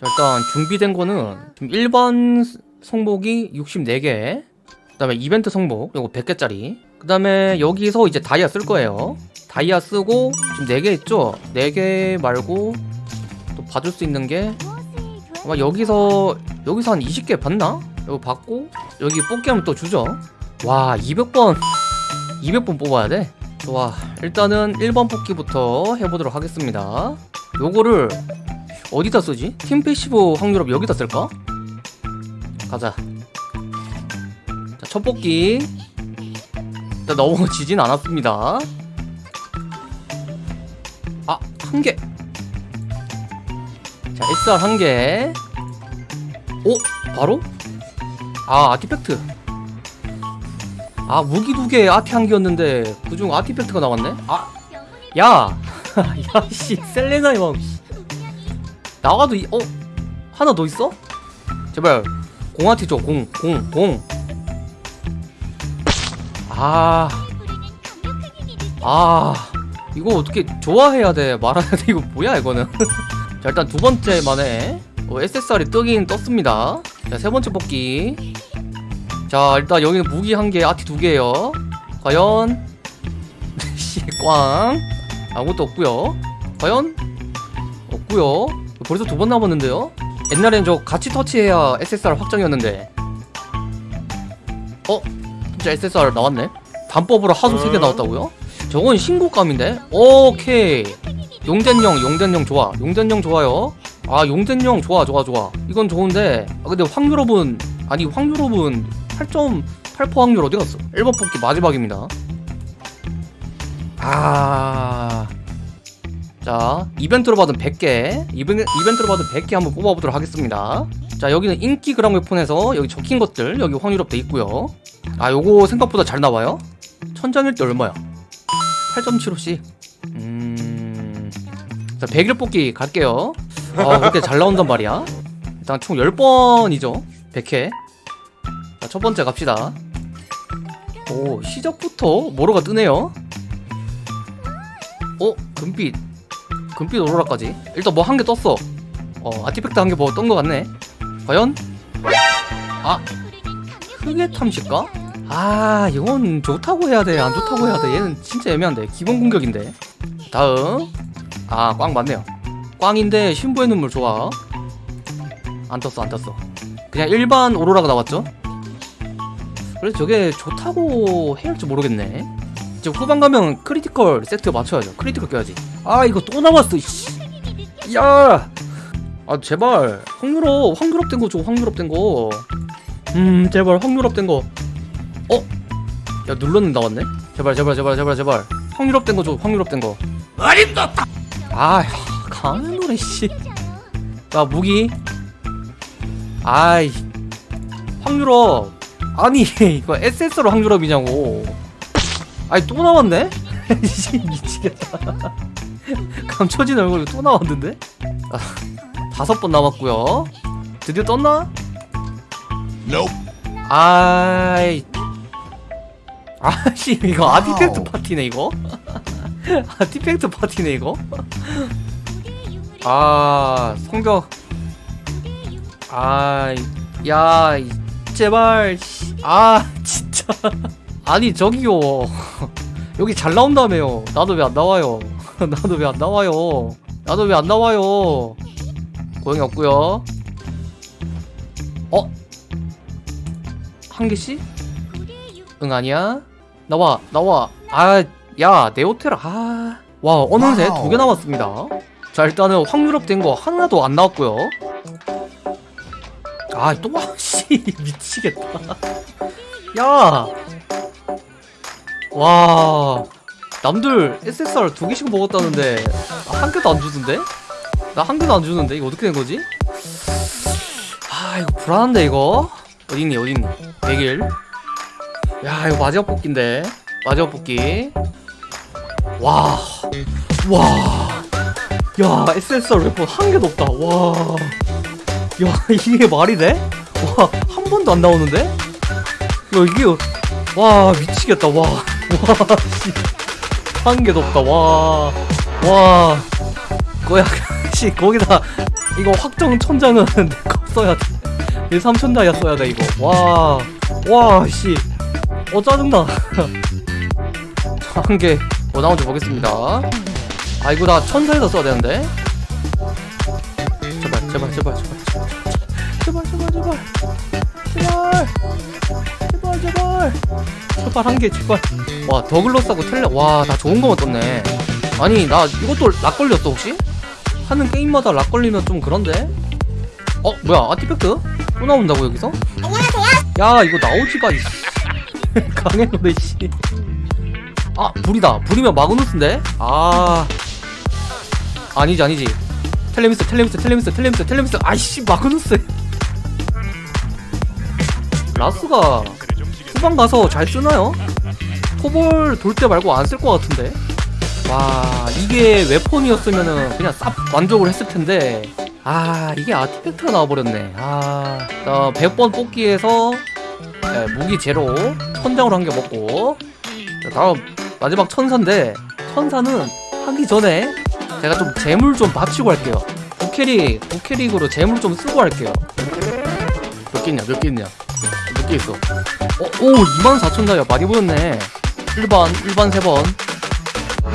자 일단 준비된 거는 지금 일반 성복이 64개 그 다음에 이벤트 성복 요거 100개짜리 그 다음에 여기서 이제 다이아 쓸 거예요 다이아 쓰고 지금 4개 있죠? 4개 말고 또 봐줄 수 있는 게 아마 여기서 여기서 한 20개 봤나? 이거 받고 여기 뽑기 하면 또 주죠 와 200번 200번 뽑아야 돼? 좋아 일단은 1번 뽑기부터 해보도록 하겠습니다 요거를 어디다 쓰지? 팀 passive 확률 up 여기다 쓸까? 가자 자, 첫 뽑기 일단 너무 지진 않았습니다 아, 한 개. 자, SR 한 개. 오, 바로? 아, artifact. 아, 무기 두 개, 아티 한 개였는데 그중 artifact가 나왔네? 아, 야, 야, 씨, 셀레나 형. 나와도 이, 어, 하나 더 있어? 제발 공아티 줘, 공, 공, 공. 아, 아, 이거 어떻게 좋아해야 돼, 말아야 돼, 이거 뭐야 이거는? 자, 일단 두 번째 만에 어, SSR이 뜨긴 떴습니다. 자, 세 번째 뽑기. 자, 일단 여기는 무기 한 개, 아티 두 개예요. 과연 씨, 꽝. 아무것도 없고요. 과연 없고요. 벌써 두 번 남았는데요. 옛날엔 저 같이 터치해야 SSR 확정이었는데. 어? 진짜 SSR 나왔네. 단법으로 하수 세개 나왔다고요? 저건 신고감인데? 오케이. 용된령, 용된령 좋아. 용된령 좋아요. 아, 용된령 좋아, 좋아, 좋아. 이건 좋은데, 아, 근데 확률업은, 아니, 확률업은 8.8% 확률 어디 갔어? 1번 뽑기 마지막입니다. 아. 자, 이벤트로 받은 100개. 이벤, 이벤트로 받은 100개 한번 뽑아보도록 하겠습니다. 자, 여기는 인기 그랑웨폰에서 여기 적힌 것들, 여기 확률업 돼 있고요. 아, 요거 생각보다 잘 나와요. 천장일 때 얼마야? 8.75씩. 음. 자, 100일 뽑기 갈게요. 아, 그렇게 잘 나온단 말이야. 일단 총 10번이죠. 100회. 자, 첫 번째 갑시다. 오, 시작부터 모로가 뜨네요. 어, 금빛. 금빛 오로라까지. 일단 뭐 한 개 떴어. 어, 아티팩트 한 개 뭐 뜬 거 같네. 과연? 아, 크게 탐실까? 아 이건 좋다고 해야 돼 안 좋다고 해야 돼 얘는 진짜 애매한데 기본 공격인데 다음 아 꽝 맞네요 꽝인데 신부의 눈물 좋아 안 떴어 안 떴어 그냥 일반 오로라가 나왔죠 그래서 저게 좋다고 해야 할지 모르겠네 이제 후반 가면 critical 세트 맞춰야죠. critical 껴야지. 아 이거 또 나왔어 이씨. 야! 아 제발. 확률업 확률업 된거 줘 확률업 된거음 제발 확률업 된거. 어? 야 눌렀는 나왔네? 제발 제발 제발 제발 제발. 확률업 된거 줘 확률업 된거. 어림도 아 강한 노래 씨야 무기. 아이. 확률업 아니 이거 SS로 확률업이냐고 아니 또 나왔네? 씨, 미치겠다. 감춰진 얼굴이 또 나왔는데? 아, 다섯 번 남았고요. 드디어 떴나? 아이. 아씨 이거 아티팩트 파티네 이거? 아티팩트 파티네 이거? 아 성적. 아야 제발 씨. 아 진짜 아니 저기요. 여기 잘 나온다며요. 나도 왜 안 나와요? 나도 왜 안 나와요? 나도 왜 안 나와요? 고용이 없고요. 어? 한 개씩? 응 아니야? 나와 나와. 아야 네오테라 아와 어느새 두 개 남았습니다. 자 일단은 확률업 된 거 하나도 안 나왔고요. 아또 씨. 미치겠다. 야 와 남들 SSR 두 개씩 먹었다는데 한 개도 안 주던데? 나 한 개도 안 주는데? 이거 어떻게 된 거지? 아 이거 불안한데 이거? 어딨니 어딨니? 100일. 야 이거 마지막 뽑기인데. 마지막 뽑기. 와 와. 야 SSR 웨폰 한 개도 없다. 와 야 이게 말이 돼? 와 한 번도 안 나오는데? 야 이게 와 미치겠다. 와 와, 씨. 한개도 없다, 와. 와. 거야, 씨, 거기다. 이거 확정 천장은 내거 써야 돼. 1 3천 다이아 써야 돼, 이거. 와. 와, 씨. 어, 짜증나. 한 개. 어, 나온 줄 보겠습니다. 아, 이거 나 천사에서 써야 되는데. 제발, 제발, 제발, 제발. 제발, 제발, 제발. 제발. 제발. 제발 제발 한 개 제발 와 더글로스하고 텔레 와나 좋은 거만 떴네 아니 나 이것도 락 걸렸어 혹시? 하는 게임마다 락 걸리면 좀 그런데? 어 뭐야 아티팩트? 또 나온다고 여기서? 안녕하세요 야 이거 나오지 마 이씨 강해 너네 씨. 아 불이다 불이면 마그누스인데? 아 아니지 아니지 텔레미스 텔레미스 텔레미스 텔레미스 텔레미스 아이씨 마그누스 라스가 후반 가서 잘 쓰나요? 토벌 돌때 말고 안 쓸 것 같은데. 와 이게 weapon이었으면은 그냥 쌉 만족을 했을 텐데. 아 이게 artifact가 나와버렸네. 아 100번 뽑기에서 네, 무기 제로. 천장으로 한 개 먹고. 자, 다음 마지막 천사인데 천사는 하기 전에 제가 좀 재물 좀 받치고 할게요. 부캐릭 부캐릭으로 재물 좀 쓰고 할게요. 몇개 있냐 몇개 있냐? 몇 개 있어. 어, 오 24,000다이아 많이 보였네. 1번 1번 3번.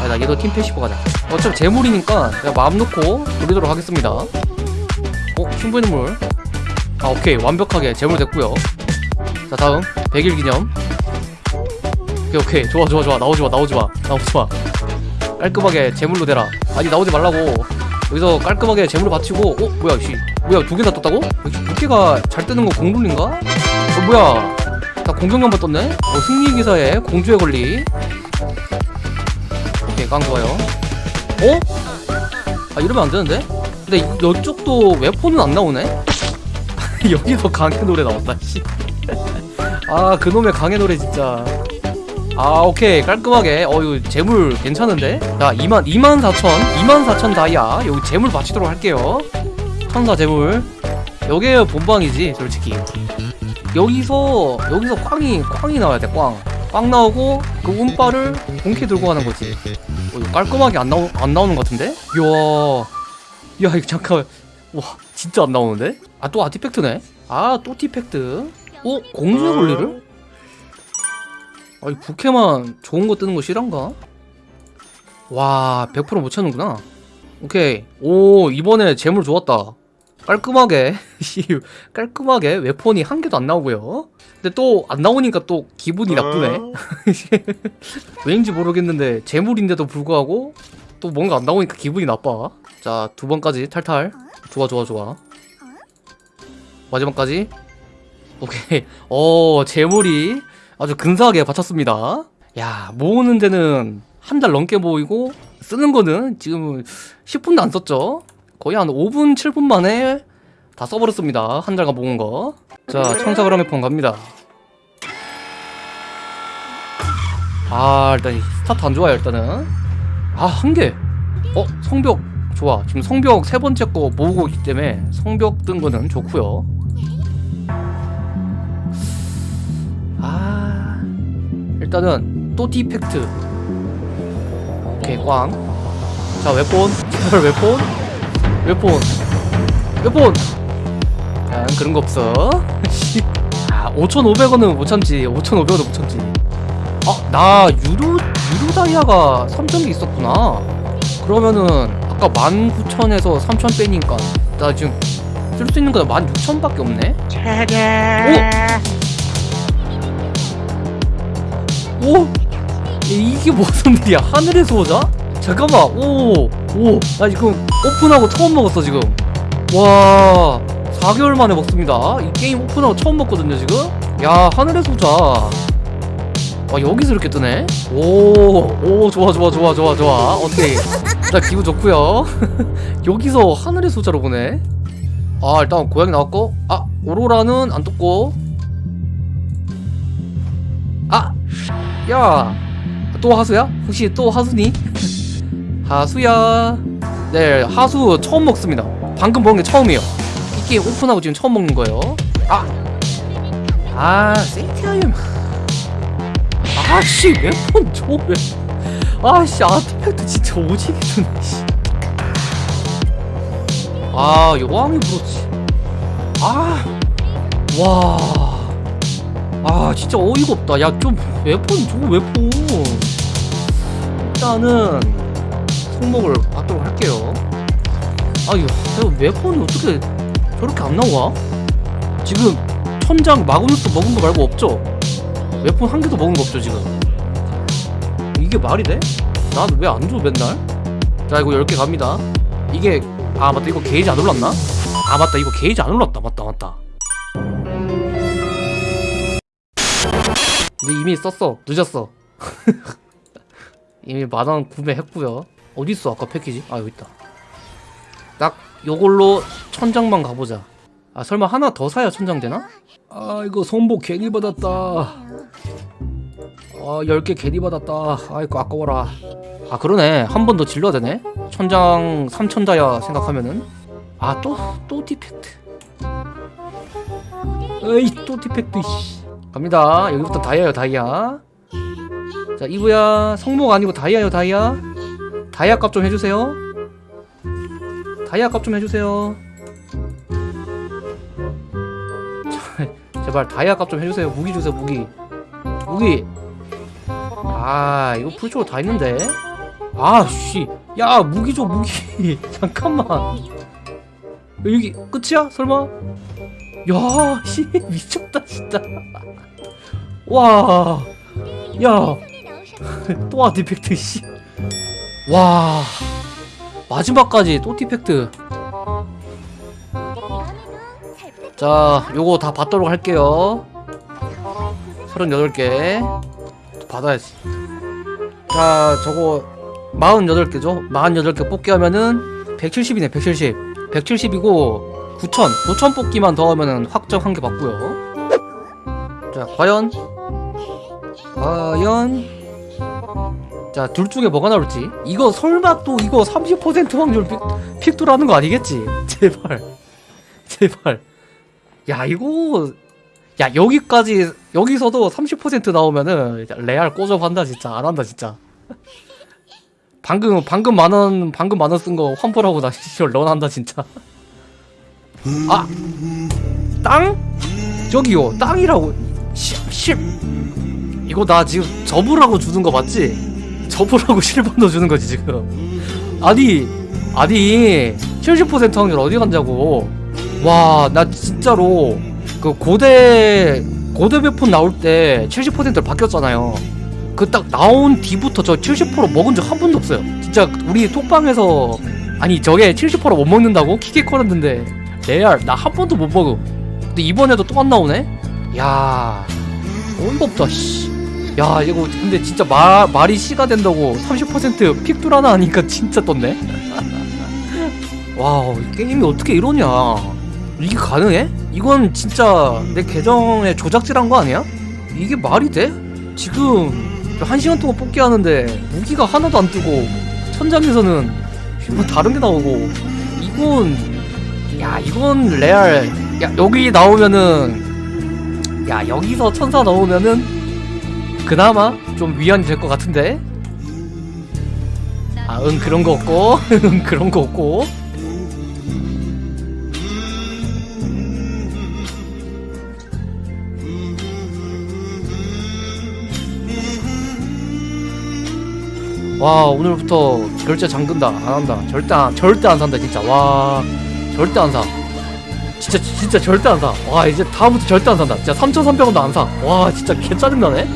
아, 나 얘도 팀 패시고 가자. 어차피 재물이니까 내가 마음 놓고 돌리도록 하겠습니다. 어? 충분히 물. 아 오케이. 완벽하게 재물 됐고요. 자 다음. 100일 기념. 오케이 오케이. 좋아 좋아 좋아. 나오지마 나오지마 나오지마. 깔끔하게 재물로 대라. 아니 나오지 말라고. 여기서 깔끔하게 재물을 바치고 어? 뭐야 씨. 뭐야 두 개나 떴다고? 역시 부캐가 잘 뜨는 거 공룰인가? 어 뭐야? 나 공격 한번 떴네? 어 승리 기사에 공주의 권리. 오케이 깡 좋아요. 어? 아 이러면 안 되는데? 근데 이- 이쪽도 웨폰은 안 나오네? 여기서 강의 노래 나왔다 씨. 아 그놈의 강의 노래 진짜. 아 오케이. 깔끔하게. 어유 재물 괜찮은데? 자 2만 2만 4천. 2만 4천 다이아. 여기 재물 바치도록 할게요. 천사 재물. 여기에 본방이지 솔직히 여기서 여기서 꽝이 꽝이 나와야 돼꽝꽝 나오고 그 운빨을 본캐 들고 가는 거지. 어, 이거 깔끔하게 안 나오 안 나오는 것 같은데? 이야. 야 이거 잠깐 와 진짜 안 나오는데? 아 또 아티팩트네? 아 또 티팩트. 어 공주의 권리를 아이 부캐만 좋은 거 뜨는 거 실한가? 와, 100%못 찾는구나. 오케이. 오, 이번에 재물 좋았다. 깔끔하게, 씨, 깔끔하게 웨폰이 한 개도 안 나오고요. 근데 또 안 나오니까 또 기분이 나쁘네. 왜인지 모르겠는데 재물인데도 불구하고 또 뭔가 안 나오니까 기분이 나빠. 자, 두 번까지 탈탈. 좋아, 좋아, 좋아. 마지막까지. 오케이. 어, 재물이 아주 근사하게 바쳤습니다. 야, 모으는 데는 한 달 넘게 모이고 쓰는 거는 지금 10분도 안 썼죠. 거의 한 5분, 7분 만에 다 써버렸습니다. 한 달간 모은 거. 자, 청사그라메 폰 갑니다. 아, 일단 이 스타트 안 좋아요, 일단은. 아, 한 개. 어, 성벽 좋아. 지금 성벽 세 번째 거 모으고 있기 때문에 성벽 뜬 거는 좋고요. 아 일단은 또 artifact 오케이 꽝자 weapon 제발 weapon weapon weapon 야 그런 거 없어 아 5,500원은 못 참지 5,500원은 못 참지 아나 유로 유로 다이아가 3,000개 있었구나 그러면은 아까 19,000에서 3,000 빼니까 나 지금 쓸 수 있는 거는 16,000밖에 없네 오! 오! 이게 무슨 일이야? 하늘에서 오자? 잠깐만, 오! 오! 나 지금 오픈하고 처음 먹었어, 지금. 와, 4개월 만에 먹습니다. 이 게임 오픈하고 처음 먹거든요, 지금? 야, 하늘에서 오자. 와, 여기서 이렇게 뜨네? 오, 오, 좋아, 좋아, 좋아, 좋아, 좋아. 오케이. 자, 기분 좋고요 여기서 하늘에서 오자로 보네. 아, 일단 고양이 나왔고, 아, 오로라는 안 떴고, 아! 야! 또 하수야? 혹시 또 하수니? 하수야 네 하수 처음 먹습니다. 방금 먹은 게 처음이에요. 이 게임 오픈하고 지금 처음 먹는 거예요. 아! 아 세이트하임 아씨 몇번 줘? 왜? 아씨 아티팩트 진짜 오지게 주네 씨. 아 여왕이 그렇지. 아, 아와. 아 진짜 어이가 없다. 야좀 웨폰 저거 웨폰? 일단은 손목을 받도록 할게요 아유 저 웨폰이 어떻게 저렇게 안 나와? 지금 천장 마그넷도 먹은 거 말고 없죠? 웨폰 한 개도 먹은 거 없죠 지금 이게 말이 돼? 난 왜 안 줘 맨날? 자 이거 10개 갑니다 이게 아 맞다 이거 게이지 안 올랐나? 아 맞다 이거 게이지 안 올랐다 맞다 맞다 근데 이미 썼어 늦었어 이미 만원 구매했고요 어딨어 아까 패키지? 아 여기 있다. 딱. 요걸로 천장만 가보자. 아 설마 하나 더 사야 천장 되나? 아 이거 선복 괜히 받았다. 아 10개 괜히 받았다. 아이고 아까워라. 아 그러네. 한 번 더 질러야 되네. 천장 3천 다야 생각하면은. 아 또 또 artifact. 에이 또 artifact 씨. 갑니다. 여기부터 다이아요 다이아. 자 이브야 성목 아니고 다이아요 다이아 다이아 값 좀 해주세요. 다이아 값 좀 해주세요. 제발 다이아 값 좀 해주세요. 무기 주세요 무기. 무기. 아 이거 풀초로 다 있는데. 아씨. 야 무기 줘 무기. 잠깐만. 여기 끝이야? 설마? 야씨 미쳤다 진짜. 와야. 또 아티팩트 씨 와 마지막까지 또 디펙트. 자 요거 다 받도록 할게요. 38개. 받아야지. 자 저거 48개죠? 48개 뽑기 하면은 170이네 170 170이고 9,000 9,000 뽑기만 더 하면은 확정 한 개 받고요. 자 과연? 과연 자 둘 중에 뭐가 나올지. 이거 설마 또 이거 30% 확률 픽, 픽도라는 거 아니겠지? 제발. 제발. 야 이거. 야 여기까지 여기서도 30% 나오면은 레알 꼬접한다 진짜. 안 한다 진짜. 방금 방금 만원 방금 만원 쓴 거 환불하고 나 시절 런한다 진짜. 아! 땅? 저기요 땅이라고. 10, 10 이거 나 지금 접으라고 주는 거 맞지? 접으라고 실버도 주는 거지 지금 아니 아니 70% 확률 어디 간다고 와 나 진짜로 그 고대 고대 배폰 나올 때 70%로 바뀌었잖아요. 그 딱 나온 뒤부터 저 70% 먹은 적 한 번도 없어요. 진짜 우리 톡방에서 아니 저게 70%못 먹는다고 키키거렸는데 레알 나 한 번도 못 먹어. 근데 이번에도 또 안 나오네? 야 어이가 없다 씨. 야 이거 근데 진짜 마, 말이 씨가 된다고 30% 픽뚫 하나 하니까 진짜 떴네. 와우 이 게임이 어떻게 이러냐. 이게 가능해? 이건 진짜 내 계정에 조작질한 거 아니야? 이게 말이 돼? 지금 한 시간 동안 뽑기 하는데 무기가 하나도 안 뜨고 천장에서는 뭐 다른 게 나오고 이건 야 이건 레알 야 여기 나오면은 야 여기서 천사 나오면은 그나마 좀 위안이 될 것 같은데? 아 응 그런 거 없고? 응 그런 거 없고? 와 오늘부터 결제 잠근다. 안 한다. 절대 안 절대 안 산다 진짜. 와 절대 안사. 진짜 진짜 절대 안사와 이제 다음부터 절대 안 산다. 진짜 3,300원도 안 사 와 진짜 개 짜증나네